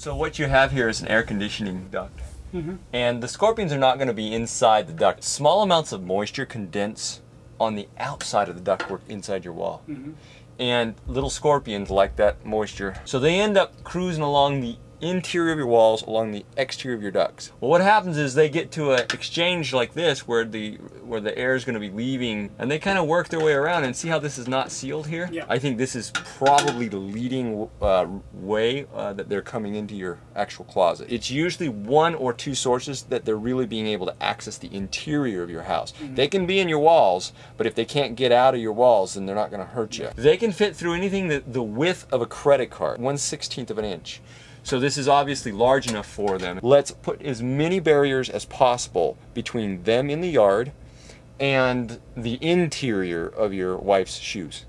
So what you have here is an air conditioning duct. Mm-hmm. And the scorpions are not going to be inside the duct. Small amounts of moisture condense on the outside of the ductwork inside your wall. Mm-hmm. And little scorpions like that moisture. So they end up cruising along the interior of your walls, along the exterior of your ducts. Well, what happens is they get to an exchange like this where the where the air is going to be leaving and they kind of work their way around and see how this is not sealed here? Yeah. I think this is probably the leading uh, way uh, that they're coming into your actual closet. It's usually one or two sources that they're really being able to access the interior of your house. They can be in your walls, but if they can't get out of your walls, then they're not going to hurt you. They can fit through anything that the width of a credit card, 1 16th of an inch. So this is obviously large enough for them. Let's put as many barriers as possible between them in the yard and the interior of your wife's shoes.